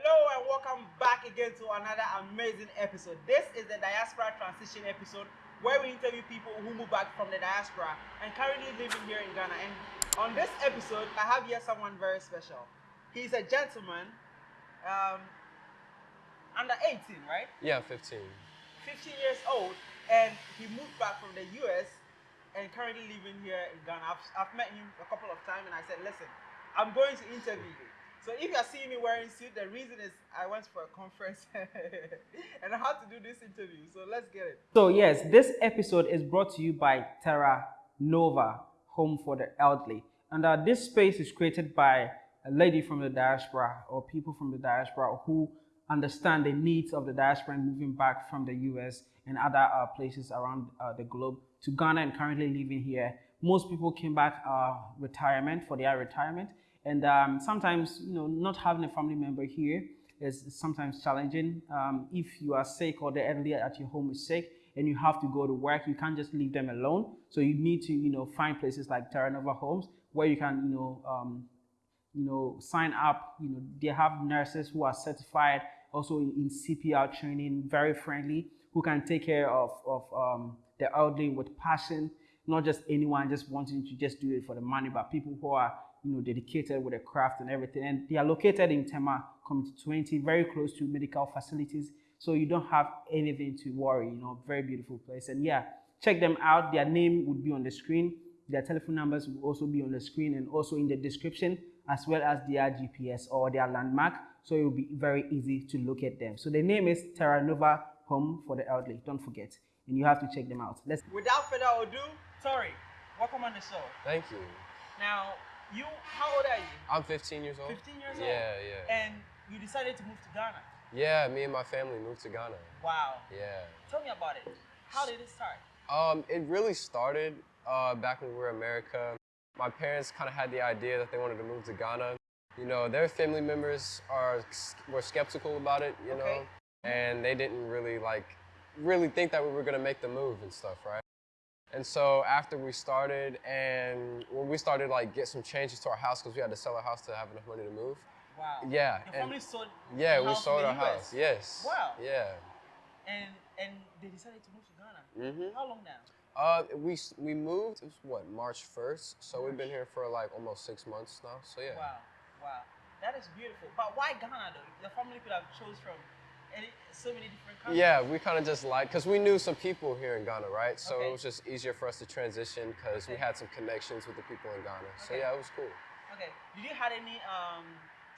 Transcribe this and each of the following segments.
Hello and welcome back again to another amazing episode. This is the Diaspora Transition episode where we interview people who move back from the diaspora and currently living here in Ghana. And on this episode, I have here someone very special. He's a gentleman, um, under 18, right? Yeah, 15. 15 years old, and he moved back from the US and currently living here in Ghana. I've, I've met him a couple of times and I said, listen, I'm going to interview you. So if you're seeing me wearing suit, the reason is I went for a conference and I had to do this interview. So let's get it. So yes, this episode is brought to you by Terra Nova, Home for the Elderly. And uh, this space is created by a lady from the diaspora or people from the diaspora who understand the needs of the diaspora moving back from the US and other uh, places around uh, the globe to Ghana and currently living here. Most people came back uh, retirement for their retirement and um, sometimes, you know, not having a family member here is sometimes challenging. Um, if you are sick or the elderly at your home is sick and you have to go to work, you can't just leave them alone. So you need to, you know, find places like Terra Nova Homes where you can, you know, um, you know, sign up. You know, they have nurses who are certified, also in, in CPR training, very friendly, who can take care of, of um, the elderly with passion, not just anyone just wanting to just do it for the money, but people who are you know, dedicated with a craft and everything. And they are located in Tema Community 20, very close to medical facilities. So you don't have anything to worry, you know, very beautiful place. And yeah, check them out. Their name would be on the screen. Their telephone numbers will also be on the screen and also in the description, as well as their GPS or their landmark. So it will be very easy to locate them. So the name is Terra Nova Home for the Elderly. Don't forget. And you have to check them out. Let's Without further ado, sorry, welcome on the show. Thank you. Now, you, how old are you? I'm 15 years old. 15 years yeah, old? Yeah, yeah. And you decided to move to Ghana? Yeah, me and my family moved to Ghana. Wow. Yeah. Tell me about it. How did it start? Um, it really started uh, back when we were in America. My parents kind of had the idea that they wanted to move to Ghana. You know, their family members are were skeptical about it, you okay. know, and they didn't really like really think that we were gonna make the move and stuff, right? And so after we started and when we started like get some changes to our house because we had to sell our house to have enough money to move. Wow. Yeah. Your family sold Yeah, we sold our US. house. Yes. Wow. Yeah. And and they decided to move to Ghana. Mm-hmm. How long now? Uh, we we moved. It was what March first, so March. we've been here for like almost six months now. So yeah. Wow, wow, that is beautiful. But why Ghana though? The family could have chose from so many different countries. Yeah, we kind of just like, because we knew some people here in Ghana, right? So okay. it was just easier for us to transition because okay. we had some connections with the people in Ghana. So okay. yeah, it was cool. Okay. Did you had any um,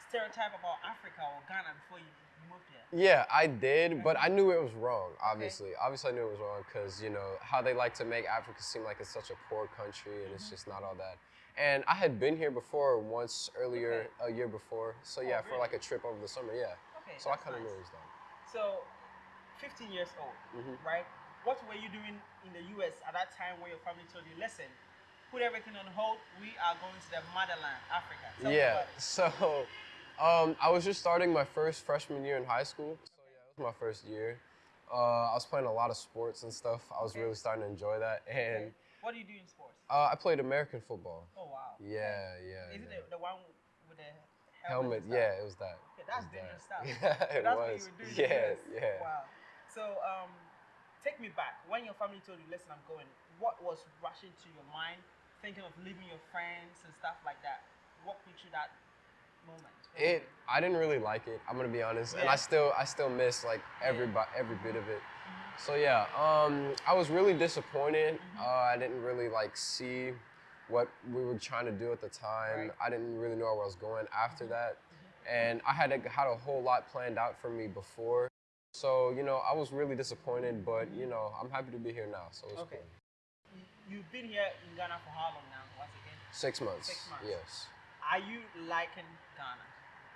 stereotype about Africa or Ghana before you moved here? Yeah, I did, but I knew it was wrong, obviously. Obviously, I knew it was wrong because, you know, how they like to make Africa seem like it's such a poor country and mm -hmm. it's mm-hmm. just not all that. And I had been here before once earlier, a year before. So yeah, oh, really? for like a trip over the summer, yeah. Okay, so I kind of nice. knew it was done. So, 15 years old, mm-hmm. right? What were you doing in the US at that time where your family told you, listen, put everything on hold, we are going to the motherland, Africa? Tell yeah, so um, I was just starting my first freshman year in high school. So, yeah, it was my first year. Uh, I was playing a lot of sports and stuff. I was okay. really starting to enjoy that. And okay. What do you do in sports? Uh, I played American football. Oh, wow. Yeah, yeah. Is yeah. it the, the one helmet? helmet yeah, it was that. That's dangerous stuff. Yeah, it that's was. What you were doing yeah, yeah. Wow. So, um, take me back. When your family told you, listen, I'm going, what was rushing to your mind, thinking of leaving your friends and stuff like that? Walk me through that moment. It, I didn't really like it. I'm gonna be honest, yeah. and I still, I still miss like every, yeah. every bit of it. Mm-hmm. So yeah, um, I was really disappointed. Mm-hmm. Uh, I didn't really like see what we were trying to do at the time. Right. I didn't really know where I was going after mm-hmm. that. And I had, had a whole lot planned out for me before. So, you know, I was really disappointed, but, you know, I'm happy to be here now. So it's okay. cool. You've been here in Ghana for how long now, once again? Six months. Six months. Yes. Are you liking Ghana?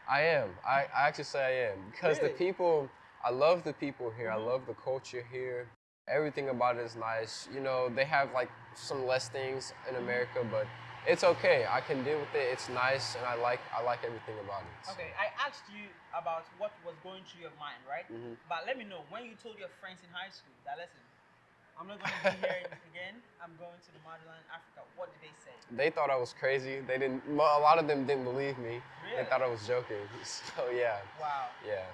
I am. I, I actually say I am. Because really? the people, I love the people here. Mm -hmm. I love the culture here. Everything about it is nice. You know, they have like some less things in America, but it's okay. I can deal with it. It's nice, and I like I like everything about it. So. Okay, I asked you about what was going through your mind, right? Mm -hmm. But let me know when you told your friends in high school that listen, I'm not going to be here again. I'm going to the motherland, Africa. What did they say? They thought I was crazy. They didn't. A lot of them didn't believe me. They thought I was joking. So yeah, Wow. yeah.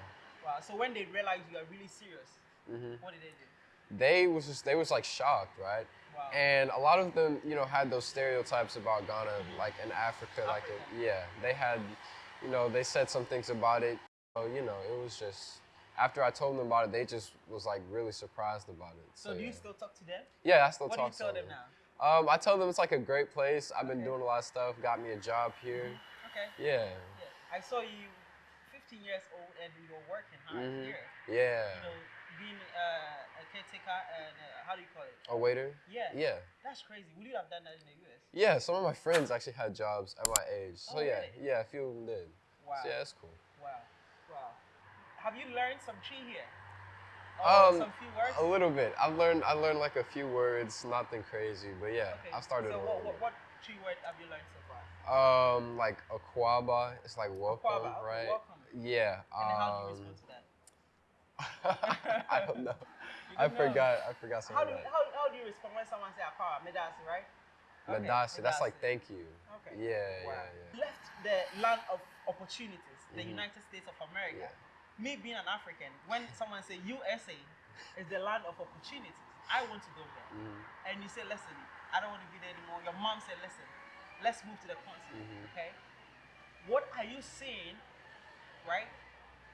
Wow. So when they realized you are really serious, hmm what did they do? They was just they was like shocked, right? Wow. And a lot of them, you know, had those stereotypes about Ghana, like in Africa, like Africa. it, yeah, they had, you know, they said some things about it. So, you know, it was just after I told them about it, they just was like really surprised about it. so So, do yeah. you still talk to them? yeah, I still what talk to them. What do you tell them now? Um, I tell them it's like a great place. I've been Okay. doing a lot of stuff. Got me a job here. Okay. Yeah, Yeah. I saw you 15 years old and you were working hard Mhm. here. yeah. You know, being uh, a caretaker and uh, how do you call it? A waiter. Yeah. Yeah. That's crazy. Would you have done that in the US? Yeah, some of my friends actually had jobs at my age. So Oh, yeah, really? yeah, a few of them did. Wow. So yeah, that's cool. Wow. Wow. Have you learned some Twi here? Or Um, some few words? A little bit. I've learned. I learned like a few words, nothing crazy, but yeah, Okay. I started. So what, what, what Twi word have you learned so far? Um, like akwaaba. It's like welcome, Akwaaba, right? welcome. Yeah. And then how do you um, respond to that? I don't know. I know. forgot. I forgot some How do, you, how, how do you respond when someone says aqua? Medaase, right? Okay. That's like thank you. Okay. Yeah, Wow. yeah, yeah. Left the land of opportunities, the Mhm. United States of America. Yeah. Me being an African, when someone say USA is the land of opportunities, I want to go there. Mhm. And you say, listen, I don't want to be there anymore. Your mom said, listen, let's move to the continent. Mhm. Okay. What are you seeing, right?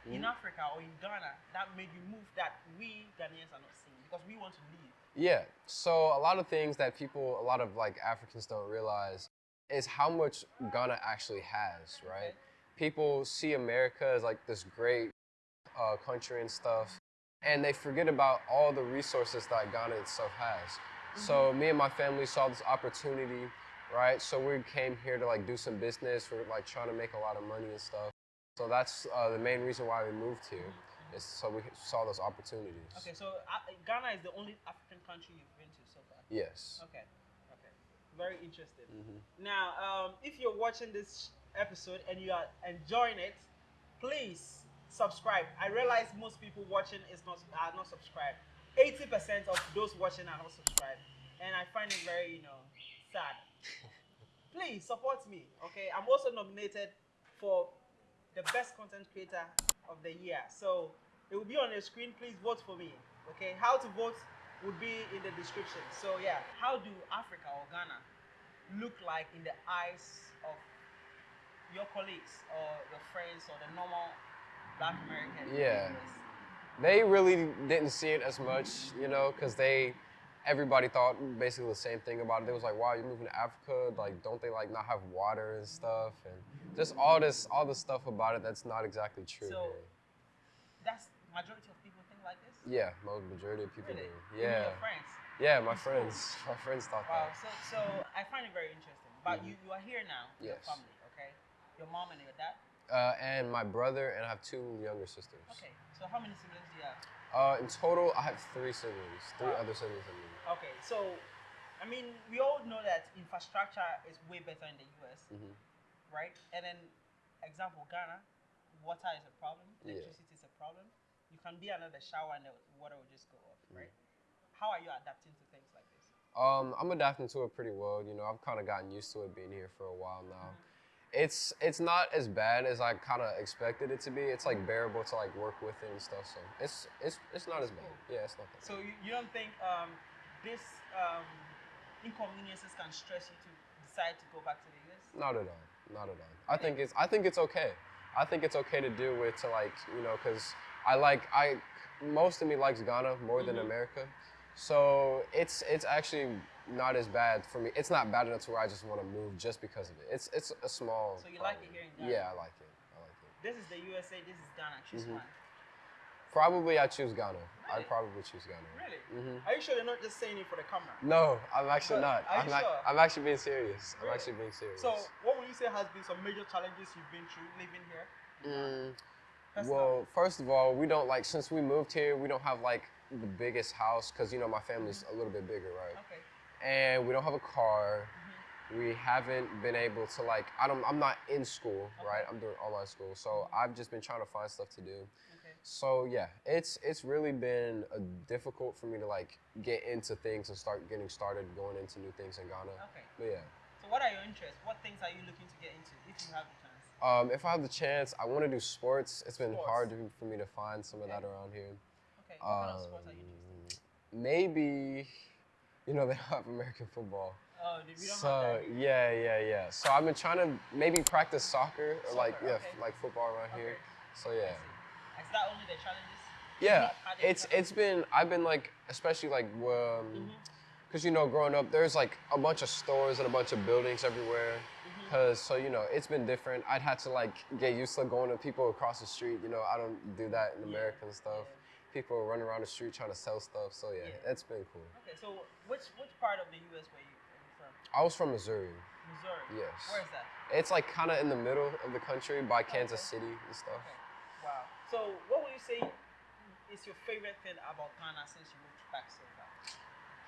In Mhm. Africa or in Ghana that made you move that we Ghanaians are not seeing because we want to leave. Yeah. So a lot of things that people, a lot of like Africans don't realize is how much Ghana actually has, right? People see America as like this great uh, country and stuff, and they forget about all the resources that Ghana itself has. So me and my family saw this opportunity, right? So we came here to like do some business. We're like trying to make a lot of money and stuff. So that's uh, the main reason why we moved here, is so we saw those opportunities. Okay, so uh, Ghana is the only African country you've been to so far. Yes. Okay. Okay. Very interesting. Mhm. Now, um, if you're watching this episode and you are enjoying it, please subscribe. I realize most people watching is not are not subscribed. Eighty percent of those watching are not subscribed, and I find it very, you know, sad. please support me. Okay, I'm also nominated for the best content creator of the year. So it will be on the screen. Please vote for me. Okay, how to vote would be in the description. So yeah, how do Africa or Ghana look like in the eyes of your colleagues or your friends or the normal Black American? Yeah. viewers? They really didn't see it as much, you know, because they, everybody thought basically the same thing about it. They was like, "Wow, you're moving to Africa? Like, don't they like not have water and stuff?" And just all this, all this stuff about it that's not exactly true. So- here. That's majority of people think like this. Yeah, most majority of people Really? do. Yeah, your friends. yeah, my friends, my friends thought Wow. that. So so I find it very interesting. But Mhm. you you are here now. Yes. Your family. Okay. Your mom and your dad. Uh, and my brother and I have two younger sisters. Okay. So how many siblings do you have? Uh, in total, I have three siblings, three other siblings than me. Okay. So, I mean, we all know that infrastructure is way better in the US, hmm right? And then, example, Ghana, water is a problem. Yeah. Electricity is a problem. You can be under the shower and the water will just go off, Mm. right? How are you adapting to things like this? Um, I'm adapting to it pretty well. You know, I've kind of gotten used to it being here for a while now. It's it's not as bad as I kind of expected it to be. It's like bearable to like work with it and stuff. So it's it's it's not as bad. Yeah, it's not that. So you, you don't think um, this um, inconveniences can stress you to decide to go back to the US? Not at all. Not at all. I think it's I think it's okay. I think it's okay to deal with to like you know because I like I most of me likes Ghana more than Mhm. America, so it's it's actually not as bad for me. It's not bad enough to where I just want to move just because of it. It's it's a small. So you like it here in Ghana? Yeah, I like it. I like it. This is the USA, this is Ghana. Choose Mhm. one. Probably I choose Ghana. Really? I'd probably choose Ghana. Really? hmm Are you sure you're not just saying it for the camera? No, I'm actually not. are I'm, you not sure? I'm actually being serious. I'm actually being serious. So, what would you say has been some major challenges you've been through living here? Mm, well, first of all, we don't like since we moved here, we don't have like the biggest house because you know my family's a little bit bigger, right? Okay. And we don't have a car. Mhm. We haven't been able to like I don't I'm not in school, right? I'm doing online school, so I've just been trying to find stuff to do. Okay. So yeah, it's it's really been uh, difficult for me to like get into things and start getting started going into new things in Ghana. Okay. But yeah. So, what are your interests? What things are you looking to get into if you have the chance? Um, if I have the chance, I want to do sports. It's been Sports. hard to, for me to find some of Okay. that around here. Okay. What of sports are you interested Um, maybe, you know, they have American football. in? Oh, we don't So yeah, yeah, yeah. So I've been trying to maybe practice soccer or like yeah, okay. like football around here. So yeah. Is that only the challenges? Yeah, How do you it's it's been I've been like especially like um, Mhm. cause you know growing up there's like a bunch of stores and a bunch of buildings everywhere. Mhm. Cause so you know it's been different. I'd had to like get used to going to people across the street. You know I don't do that in Yeah, America and stuff. yeah. People running around the street trying to sell stuff. So yeah, Yeah. it's been cool. Okay, so which which part of the U.S. were you, from? I was from Missouri. Missouri. Yes. Where is that? It's like kind of in the middle of the country by Kansas okay. City and stuff. Okay. Wow. So what would you say is your favorite thing about Ghana since you moved back so far?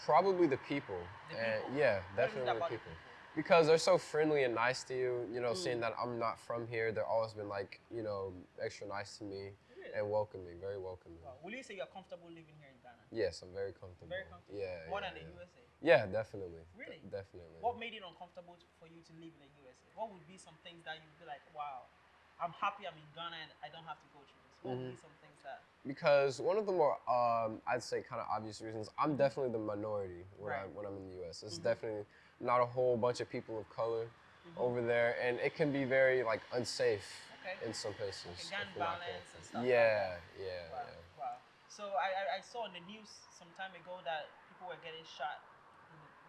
Probably the people. The and people. yeah, What is it definitely the the people. Because they're so friendly and nice to you, you know, Mm. seeing that I'm not from here, they've always been like, you know, extra nice to me Really? and welcoming, very welcoming. Wow. Will you say you're comfortable living here in Ghana? Yes, I'm very comfortable. Very comfortable. Yeah. More yeah, than the yeah. USA. Yeah, definitely. Really? De- definitely. What made it uncomfortable for you to live in the USA? What would be some things that you'd be like, wow, I'm happy I'm in Ghana and I don't have to go through this? What would be Mhm. some things that? because one of the more um, I'd say kind of obvious reasons I'm definitely the minority when I Right. when I'm in the U.S. It's Mhm. definitely not a whole bunch of people of color Mhm. over there, and it can be very like unsafe Okay. in some places. Okay, gun violence and stuff like Yeah, yeah, Wow. yeah. Wow. So I, I, I saw in the news some time ago that people were getting shot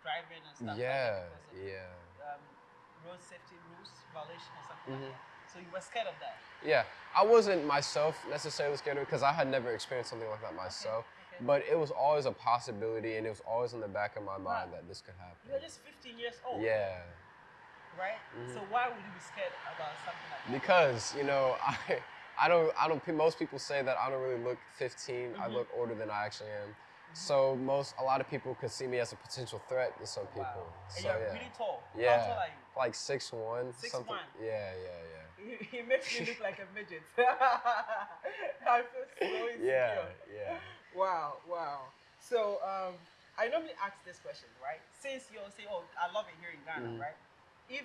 driving and stuff Yeah, like that because yeah. um, road safety rules violation or something Mhm. like that. So you were scared of that. Yeah, I wasn't myself necessarily scared of it because I had never experienced something like that myself. okay. But it was always a possibility, and it was always in the back of my mind Wow. that this could happen. You're just 15 years old. Yeah, Right. Mhm. So why would you be scared about something like that? because you know I, I don't, I don't. Most people say that I don't really look 15. I Mhm. look older than I actually am. So most, a lot of people could see me as a potential threat to some people. Wow. And you're yeah, really tall. How Yeah. tall are you? like six one, 6'1". something. Yeah, yeah, yeah. He, he makes me look like a midget. I feel so insecure. Yeah, yeah. Wow, wow. So um, I normally ask this question, right? Since you'll say, "Oh, I love it here in Ghana," Mhm. right? If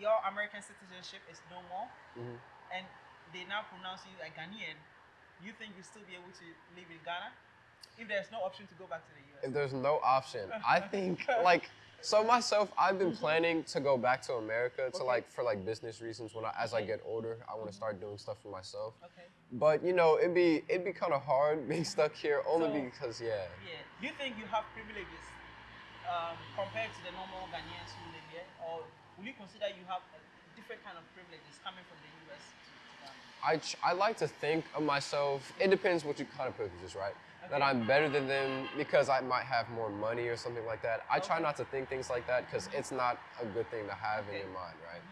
your American citizenship is no more, Mhm. and they now pronounce you a Ghanaian, you think you'll still be able to live in Ghana? If there's no option to go back to the US? If there's no option, I think like so myself, I've been planning to go back to America to Okay. like for like business reasons. When I, as I get older, I want to start doing stuff for myself. okay. But you know, it'd be it'd be kind of hard being stuck here only So- because yeah. Yeah. Do you think you have privileges um, compared to the normal Ghanaians who live here, or will you consider you have a different kind of privileges coming from the US to, to Ghana? I, I like to think of myself. It depends what you kind of privileges, right? That I'm better than them because I might have more money or something like that. I try not to think things like that because it's not a good thing to have Okay. in your mind, right?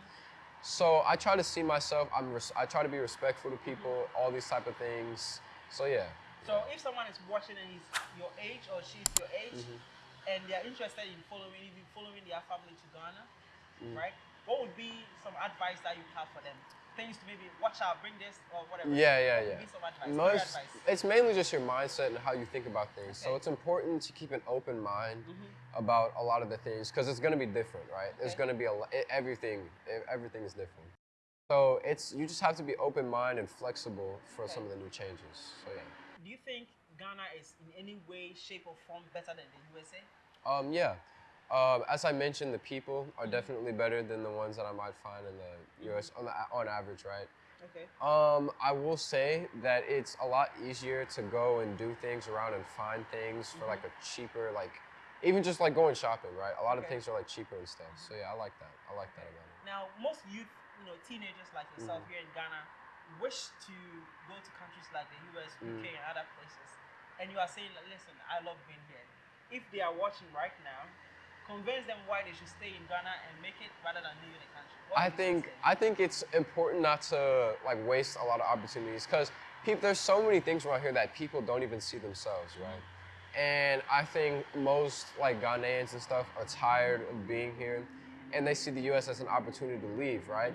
So I try to see myself. I'm. Res- I try to be respectful to people. All these type of things. So yeah. So if someone is watching and he's your age or she's your age, Mhm. and they're interested in following, even following their family to Ghana, Mhm. right? What would be some advice that you have for them? Things to maybe watch out, bring this or whatever. Yeah, yeah, yeah. advice? Most, it's mainly just your mindset and how you think about things. So it's important to keep an open mind Mhm. about a lot of the things because it's going to be different, right? There's Okay. going to be a e- everything. e- Everything is different. So it's you just have to be open minded and flexible for Okay. some of the new changes. So yeah. Do you think Ghana is in any way, shape, or form better than the USA? Um, yeah. Um, as I mentioned, the people are Mhm. definitely better than the ones that I might find in the U.S. on, the, on average, right? Okay. Um, I will say that it's a lot easier to go and do things around and find things for like a cheaper, like even just like going shopping, right? A lot of things are like cheaper and stuff. So yeah, I like that. I like that about it. Now, most youth, you know, teenagers like yourself Mhm. here in Ghana, wish to go to countries like the US, Mm. UK, and other places, and you are saying, "Listen, I love being here." If they are watching right now, convince them why they should stay in Ghana and make it rather than leaving the country. What I think? I think it's important not to like waste a lot of opportunities because there's so many things around here that people don't even see themselves, right? And I think most like Ghanaians and stuff are tired of being here, and they see the U.S. as an opportunity to leave, right?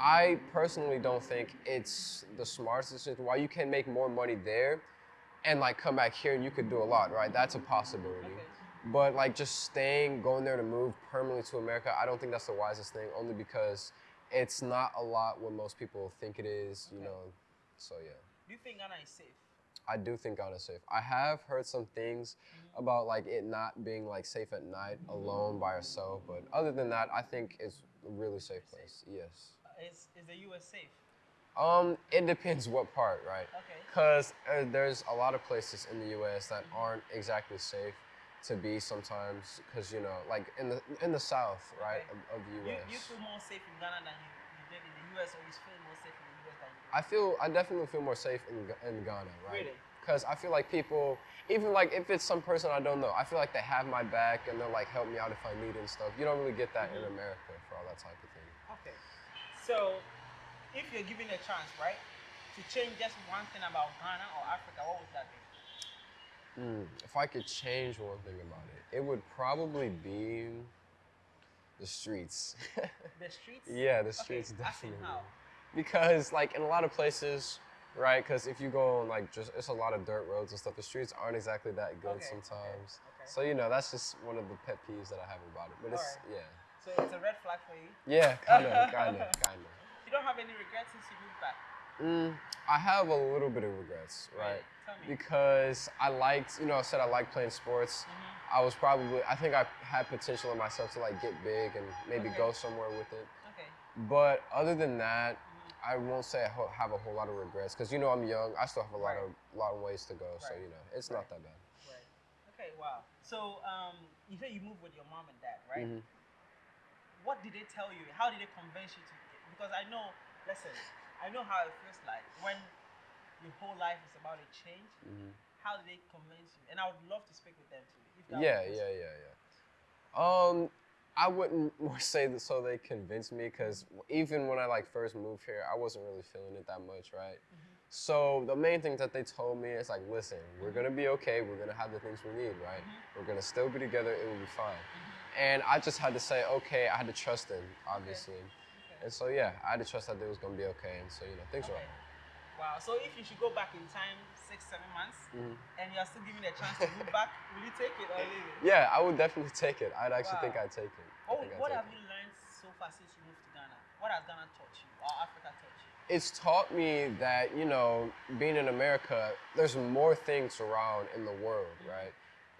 I personally don't think it's the smartest decision. While you can make more money there, and like come back here and you could do a lot, right? That's a possibility. Okay. But like just staying, going there to move permanently to America, I don't think that's the wisest thing. Only because it's not a lot what most people think it is, you Okay. know. So yeah. Do you think Ghana is safe? I do think Ghana's safe. I have heard some things about like it not being like safe at night alone by yourself, but other than that, I think it's a really safe place. Yes. Uh, Is is the US safe? Um, it depends what part, right? Okay. Because uh, there's a lot of places in the U.S. that aren't exactly safe to be sometimes. Because you know, like in the in the South, right, Okay. of, of the You, U.S. you feel more safe in Ghana than you, you did in the US, or you feel more safe in the US than you did? I feel I definitely feel more safe in in Ghana, right? Really? Because I feel like people, even like if it's some person I don't know, I feel like they have my back and they'll like help me out if I need it and stuff. You don't really get that in Mhm. America for all that type of thing. Okay. So, if you're given a chance, right, to change just one thing about Ghana or Africa, what would that be? Mm, if I could change one thing about it, it would probably be the streets. The streets? yeah, the Okay, streets in definitely. Because like in a lot of places, right? Because if you go on like just it's a lot of dirt roads and stuff. The streets aren't exactly that good Okay, okay, sometimes. okay. So you know that's just one of the pet peeves that I have about it. But it's Alright. yeah, So it's a red flag for you. yeah, kind of, kind of, kind of. You don't have any regrets since you moved back. Mm, I have a little bit of regrets, right? Really? Tell me. Because I liked, you know, I said I like playing sports. Mhm. I was probably, I think I had potential in myself to like get big and maybe Okay. go somewhere with it. Okay. But other than that, Mhm. I won't say I have a whole lot of regrets because you know I'm young. I still have a lot Right. of lot of ways to go. So you know it's Right. not that bad. Right. Okay. Wow. So um, you say you moved with your mom and dad, right? Mhm. What did they tell you? How did they convince you to? Because I know. Listen, I know how it feels like when your whole life is about to change. Mhm. How did they convince you? And I would love to speak with them too. Yeah, yeah, yeah, yeah. Um, I wouldn't more say that so they convinced me because even when I like first moved here, I wasn't really feeling it that much, right? Mhm. So the main thing that they told me is like, listen, we're gonna be okay. We're gonna have the things we need, right? Mhm. We're gonna still be together. It will be fine. Mhm. And I just had to say, okay. I had to trust them, obviously. Okay. And so yeah, I had to trust that they was gonna be okay. And so you know, things are Okay. alright. Wow. So if you should go back in time six, seven months, Mhm. and you are still given a chance to move back, will you take it or leave it? Yeah, I would definitely take it. I'd actually think I'd take it. I What, think I'd what take have it. you learned so far since you moved to Ghana? What has Ghana taught you, or Africa taught you? it's taught me that you know being in america there's more things around in the world right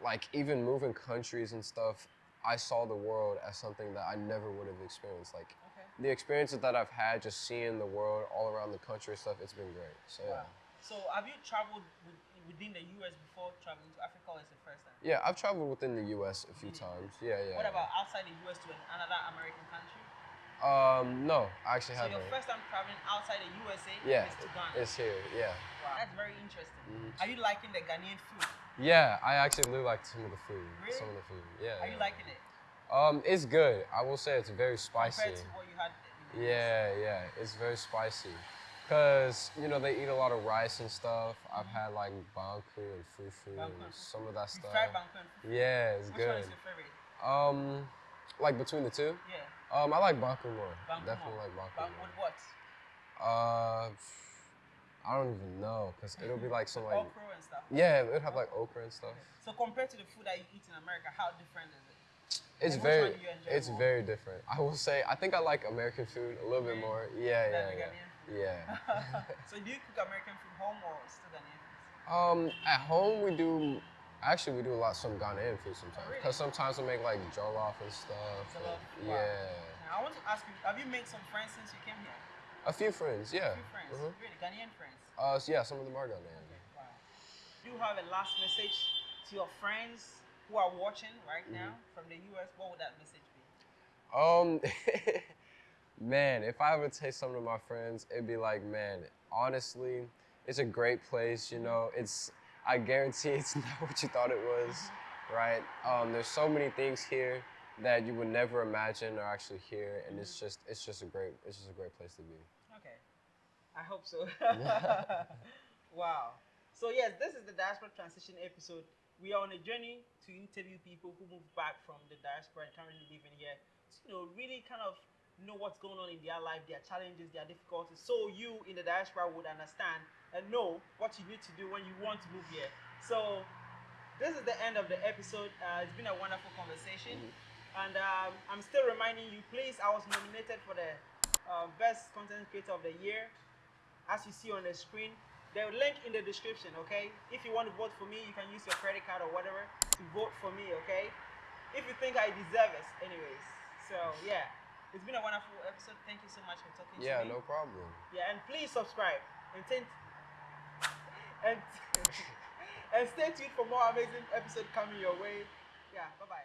like even moving countries and stuff i saw the world as something that i never would have experienced like. The experiences that i've had just seeing the world all around the country and stuff it's been great so yeah So have you traveled with, within the US before traveling to Africa, or is the first time? yeah i've traveled within the us a few Really? times yeah yeah What yeah. about outside the US to another American country? um no i actually haven't. So your first time traveling outside the USA yeah is to Ghana. it's here yeah wow. That's very interesting. Mhm. Are you liking the Ghanaian food? yeah i actually do like some of the food Really? some of the food yeah Are you liking it Um, it's good. I will say it's very spicy. compared to what you had? in the US? Yeah, yeah, it's very spicy. Cause you know they eat a lot of rice and stuff. I've had like banku and fufu Banku and some of that You stuff. fried banku. Yeah, it's Which one good. is your favorite? Um, like between the two, Yeah. um, I like banku more. Banku Definitely more. like banku Banku more. with what? Uh, I don't even know, cause it'll be like some like okra and stuff. yeah, it'd have like okra and stuff. So compared to the food that you eat in America, how different is it? It's And very, one do you enjoy it's more? very different. I will say, I think I like American food a little bit more. Yeah, yeah, yeah, yeah. so do you cook American food at home or still Ghanaian? Um, at home we do. Actually, we do a lot some Ghanaian food sometimes. really? Cause sometimes we make like jollof and stuff. and- Jollof, wow. yeah. I want to ask you, have you made some friends since you came here? A few friends, yeah. A few friends, Mhm. really Ghanaian friends. Uh, so yeah, some of them are Ghanaian. Wow. Do you have a last message to your friends who are watching right Mm-hmm. now from the US? What would that message be? Um, man, if I ever say some of my friends, it'd be like, man, honestly, it's a great place. You know, it's. I guarantee it's not what you thought it was, right? Um, there's so many things here that you would never imagine are actually here, and it's just, it's just a great, it's just a great place to be. Okay. I hope so. wow. So yes, this is the diaspora transition episode. We are on a journey to interview people who moved back from the diaspora and currently living here. To, you know, really kind of know what's going on in their life, their challenges, their difficulties, so you in the diaspora would understand and know what you need to do when you want to move here. So this is the end of the episode. Uh, it's been a wonderful conversation. And um, I'm still reminding you, please, I was nominated for the uh, best content creator of the year, as you see on the screen. The link in the description, okay? If you want to vote for me, you can use your credit card or whatever to vote for me, okay? If you think I deserve it, anyways. So yeah, it's been a wonderful episode. Thank you so much for talking Yeah, to me. Yeah, no problem. Yeah, and please subscribe and and and stay tuned for more amazing episode coming your way. Yeah, bye bye.